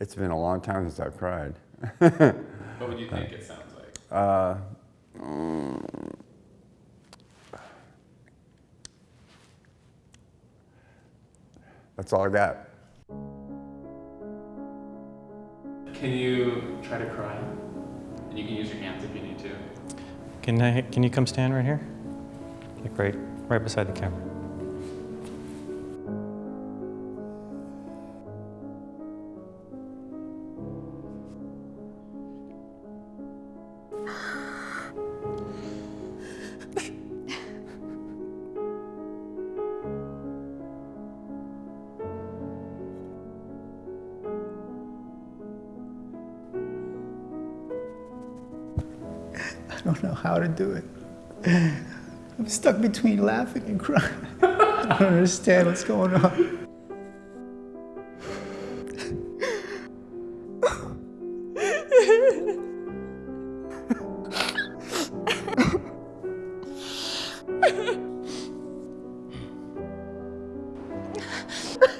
It's been a long time since I've cried. What would you think it sounds like? Uh, mm, that's all I got. Can you try to cry? And you can use your hands if you need to. Can, I, can you come stand right here? Like right, right beside the camera. I don't know how to do it. I'm stuck between laughing and crying. I don't understand what's going on.